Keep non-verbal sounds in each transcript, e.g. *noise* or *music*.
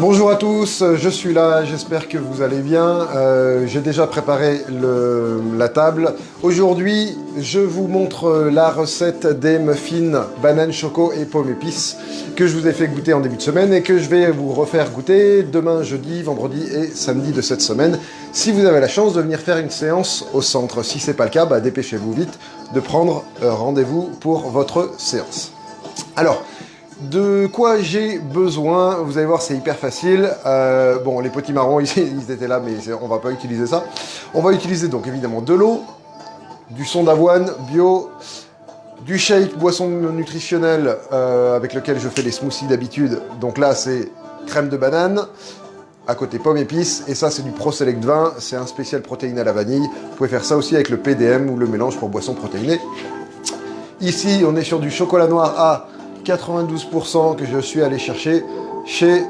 Bonjour à tous, je suis là, j'espère que vous allez bien. Euh, J'ai déjà préparé la table. Aujourd'hui, je vous montre la recette des muffins banane choco et pomme épice que je vous ai fait goûter en début de semaine et que je vais vous refaire goûter demain, jeudi, vendredi et samedi de cette semaine. Si vous avez la chance de venir faire une séance au centre. Si c'est pas le cas, bah, dépêchez-vous vite de prendre euh, rendez-vous pour votre séance. Alors, de quoi j'ai besoin Vous allez voir, c'est hyper facile. Euh, bon, les petits marrons, *laughs* ils, étaient là, mais on va pas utiliser ça. On va utiliser donc évidemment de l'eau, du son d'avoine bio, du shake, boisson nutritionnelle euh, avec lequel je fais les smoothies d'habitude. Donc là, c'est crème de banane, à côté pomme épice, et ça c'est du Pro Select 20, c'est un spécial protéiné à la vanille. Vous pouvez faire ça aussi avec le PDM ou le mélange pour boisson protéinée. Ici, on est sur du chocolat noir à 92% que je suis allé chercher chez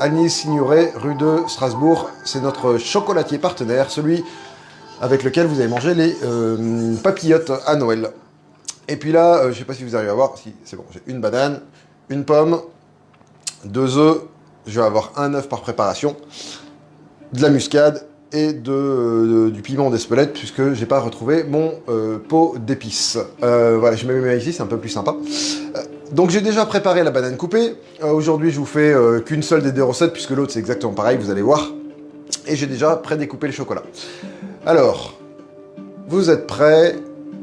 Agnès Signoret, rue de Strasbourg. C'est notre chocolatier partenaire, celui avec lequel vous avez mangé les euh, papillotes à Noël. Et puis là, euh, je ne sais pas si vous arrivez à voir, si c'est bon, j'ai une banane, une pomme, deux œufs, je vais avoir un œuf par préparation, de la muscade et euh, du piment d'Espelette puisque j'ai pas retrouvé mon pot d'épices. voilà, je mets mes ici, c'est un peu plus sympa. Donc j'ai déjà préparé la banane coupée. Euh, aujourd'hui, je vous fais euh, qu'une seule des deux recettes, puisque l'autre, c'est exactement pareil, vous allez voir. Et j'ai déjà pré-découpé le chocolat. Alors, vous êtes prêts?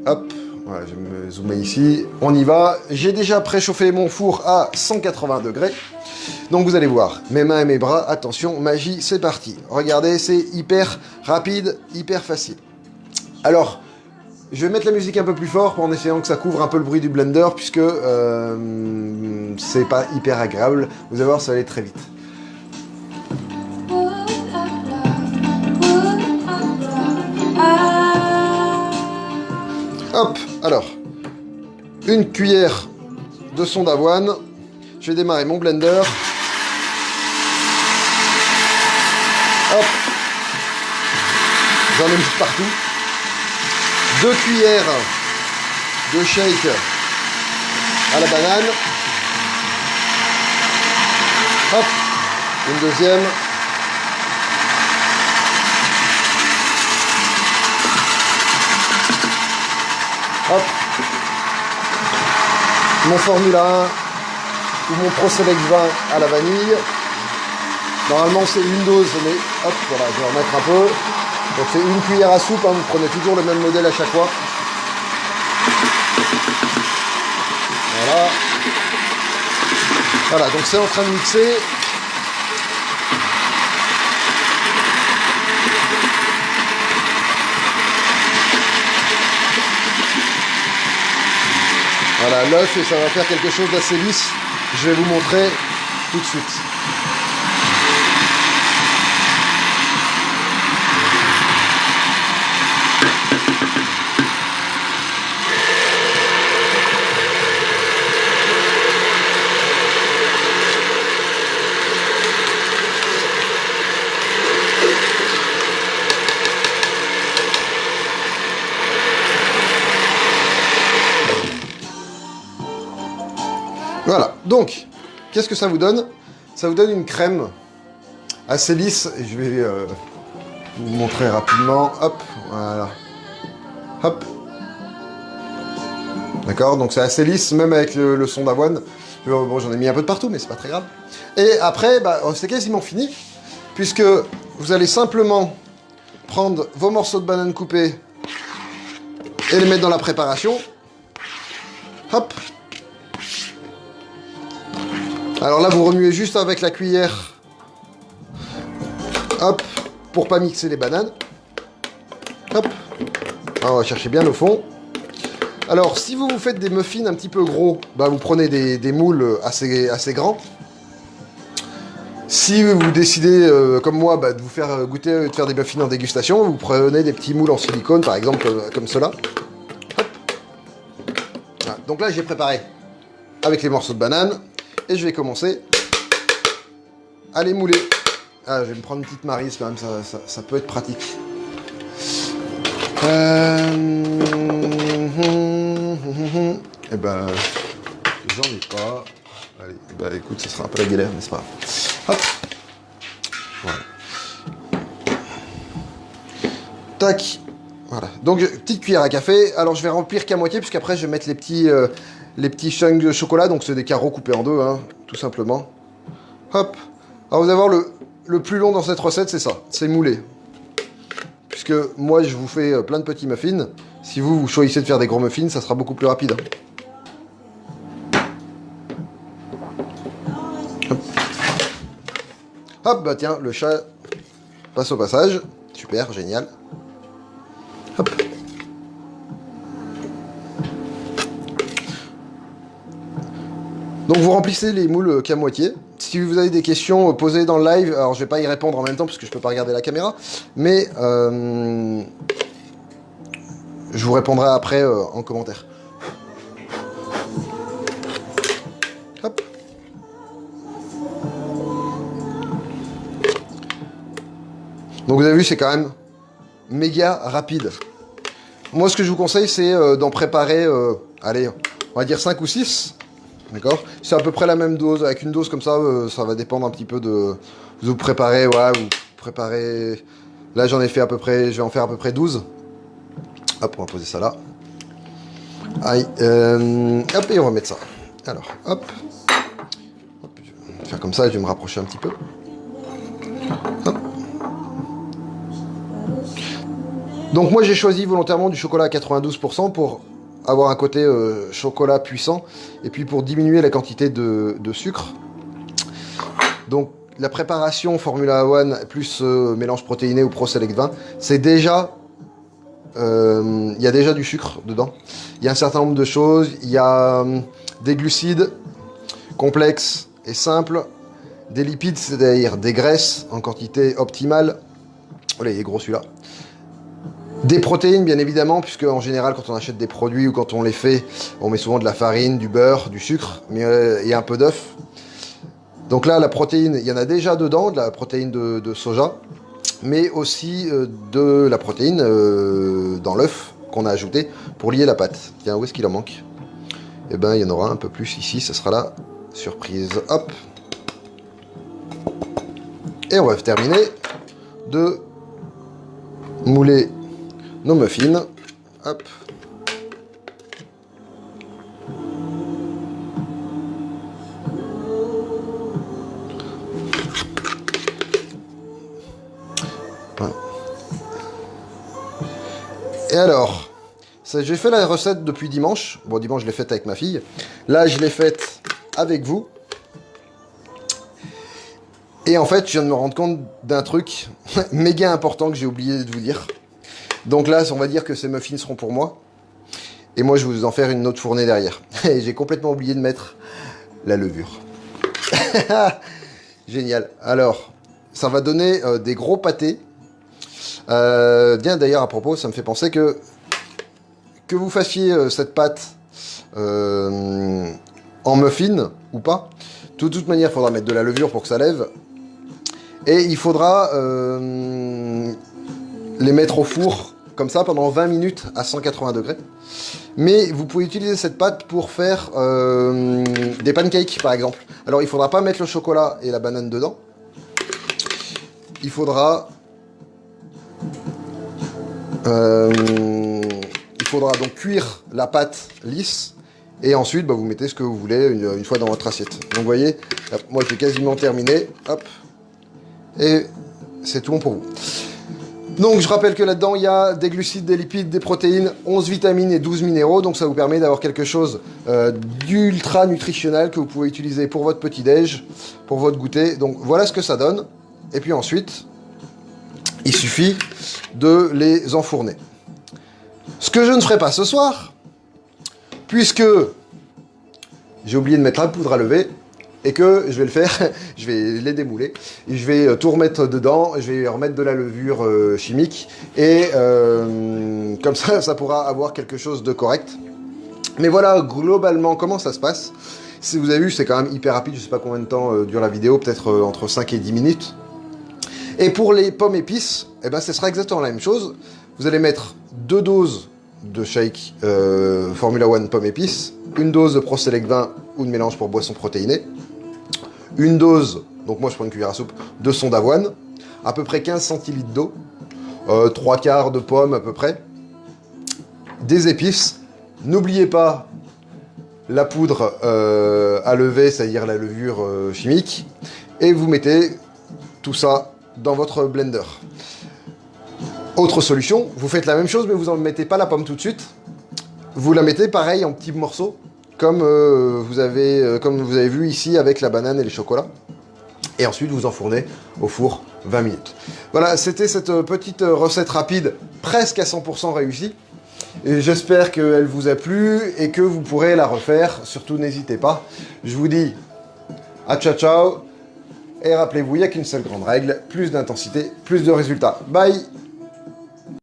Hop, je vais me zoomer ici. On y va. J'ai déjà préchauffé mon four à 180 degrés. Donc vous allez voir, mes mains et mes bras, attention, magie, c'est parti. Regardez, c'est hyper rapide, hyper facile. Alors, je vais mettre la musique un peu plus fort en essayant que ça couvre un peu le bruit du blender puisque euh, c'est pas hyper agréable. Vous allez voir, ça va aller très vite. Hop, alors, une cuillère de son d'avoine. Je vais démarrer mon blender. Hop, j'en ai mis partout. 2 cuillères de shake à la banane. Hop, une deuxième. Hop. Mon Formula 1 ou mon Pro Select 20 à la vanille. Normalement c'est une dose, mais hop, voilà, je vais remettre un peu. Donc c'est une cuillère à soupe, hein, vous prenez toujours le même modèle à chaque fois. Voilà. Voilà, donc c'est en train de mixer. Voilà, l'œuf et ça va faire quelque chose d'assez lisse. Je vais vous montrer tout de suite. Qu'est-ce que ça vous donne? Ça vous donne une crème assez lisse, je vais euh, vous montrer rapidement. Hop, voilà. Hop. D'accord, donc c'est assez lisse, même avec le, son d'avoine. Bon, j'en ai mis un peu de partout, mais c'est pas très grave. Et après, bah, c'est quasiment fini, puisque vous allez simplement prendre vos morceaux de banane coupés et les mettre dans la préparation. Hop, alors là, vous remuez juste avec la cuillère. Hop, pour pas mixer les bananes. Hop. on va chercher bien le fond. Alors, si vous vous faites des muffins un petit peu gros, bah, vous prenez des, moules assez, assez grands. Si vous décidez, euh, comme moi, bah, de vous faire goûter, de faire des muffins en dégustation, vous prenez des petits moules en silicone, par exemple, euh, comme cela. Donc là, j'ai préparé avec les morceaux de banane. Et je vais commencer à les mouler. Ah, je vais me prendre une petite marise quand même, ça, peut être pratique. Euh... Eh ben, j'en ai pas. Allez, bah écoute, ça sera un peu la galère, mais c'est pas? Hop, Voilà. Tac. Voilà. Donc, petite cuillère à café. Alors, je vais remplir qu'à moitié, puisqu'après, je vais mettre les petits, euh, les petits chunks de chocolat. Donc, c'est des carreaux coupés en deux, hein, tout simplement. Hop. Alors, vous allez voir, le, plus long dans cette recette, c'est ça. C'est moulé. Puisque moi, je vous fais euh, plein de petits muffins. Si vous, vous choisissez de faire des gros muffins, ça sera beaucoup plus rapide. hein. Hop. Hop, bah tiens, le chat passe au passage. Super, génial. Donc vous remplissez les moules qu'à moitié. Si vous avez des questions, euh, posez dans le live. Alors je vais pas y répondre en même temps parce que je peux pas regarder la caméra. Mais euh, je vous répondrai après euh, en commentaire. Hop. Donc vous avez vu, c'est quand même méga rapide. Moi, ce que je vous conseille, c'est euh, d'en préparer, euh, allez, on va dire 5 ou 6. D'accord C'est à peu près la même dose. Avec une dose comme ça, euh, ça va dépendre un petit peu de... Vous préparez, ouais, vous préparez... Là, j'en ai fait à peu près... Je vais en faire à peu près 12. Hop, on va poser ça là. Aïe. euh, hop, et on va mettre ça. Alors, hop. Je vais faire comme ça, je vais me rapprocher un petit peu. Hop. Donc moi j'ai choisi volontairement du chocolat à 92% pour avoir un côté euh, chocolat puissant et puis pour diminuer la quantité de, sucre. Donc la préparation Formula One plus euh, mélange protéiné ou Pro Select 20, c'est déjà... euh, Il y a déjà du sucre dedans. Il y a un certain nombre de choses. Il y a euh, des glucides complexes et simples. Des lipides, c'est-à-dire des graisses en quantité optimale. Oh il est gros celui-là. Des protéines, bien évidemment, puisque en général, quand on achète des produits ou quand on les fait, on met souvent de la farine, du beurre, du sucre, euh, et un peu d'œuf. Donc là, la protéine, il y en a déjà dedans, de la protéine de, soja, mais aussi euh, de la protéine euh, dans l'œuf qu'on a ajouté pour lier la pâte. Tiens, où est-ce qu'il en manque? Eh ben, il y en aura un peu plus ici, ce sera la surprise. Hop Et on va terminer de mouler nos muffins. Hop. Et alors, j'ai fait la recette depuis dimanche. Bon, dimanche, je l'ai faite avec ma fille. Là, je l'ai faite avec vous. Et en fait, je viens de me rendre compte d'un truc *laughs* méga important que j'ai oublié de vous dire. Donc là, on va dire que ces muffins seront pour moi. Et moi, je vais vous en faire une autre fournée derrière. *laughs* Et j'ai complètement oublié de mettre la levure. *laughs* Génial. Alors, ça va donner euh, des gros pâtés. Euh, bien d'ailleurs, à propos, ça me fait penser que que vous fassiez euh, cette pâte en muffin ou pas, de toute manière, il faudra mettre de la levure pour que ça lève. Et il faudra les mettre au four comme ça pendant 20 minutes à 180 degrés. Mais vous pouvez utiliser cette pâte pour faire euh, des pancakes par exemple. Alors il faudra pas mettre le chocolat et la banane dedans. Il faudra euh, il faudra donc cuire la pâte lisse et ensuite bah, vous mettez ce que vous voulez une, fois dans votre assiette. Donc vous voyez, moi j'ai quasiment terminé. Hop. Et c'est tout bon pour vous. Donc je rappelle que là-dedans, il y a des glucides, des lipides, des protéines, 11 vitamines et 12 minéraux. Donc ça vous permet d'avoir quelque chose euh, d'ultra nutritionnel que vous pouvez utiliser pour votre petit-déj, pour votre goûter. Donc voilà ce que ça donne. Et puis ensuite, il suffit de les enfourner. Ce que je ne ferai pas ce soir, puisque j'ai oublié de mettre la poudre à lever, et que je vais le faire, *laughs* je vais les démouler, je vais euh, tout remettre dedans, je vais remettre de la levure euh, chimique, et euh, comme ça, ça pourra avoir quelque chose de correct. Mais voilà, globalement, comment ça se passe? Si vous avez vu, c'est quand même hyper rapide, je sais pas combien de temps dure la vidéo, peut-être entre 5 et 10 minutes. Et pour les pommes épices, eh ben, ce sera exactement la même chose. Vous allez mettre deux doses de shake Formula One pommes épices, une dose de Pro Select 20 ou de mélange pour boisson protéinée, une dose, donc moi je prends une cuillère à soupe, de son d'avoine, à peu près 15 centilitres d'eau, 3 quarts de pomme à peu près, des épices. N'oubliez pas la poudre à lever, c'est-à-dire la levure chimique, et vous mettez tout ça dans votre blender. Autre solution, vous faites la même chose, mais vous n'en mettez pas la pomme tout de suite. Vous la mettez pareil en petits morceaux, comme, euh, vous avez, euh, comme vous avez vu ici avec la banane et les chocolats. Et ensuite, vous enfournez au four 20 minutes. Voilà, c'était cette euh, petite recette rapide, presque à 100% réussie. J'espère qu'elle vous a plu et que vous pourrez la refaire. Surtout, n'hésitez pas. Je vous dis à ciao ciao. Et rappelez-vous, il n'y a qu'une seule grande règle, plus d'intensité, plus de résultats. Bye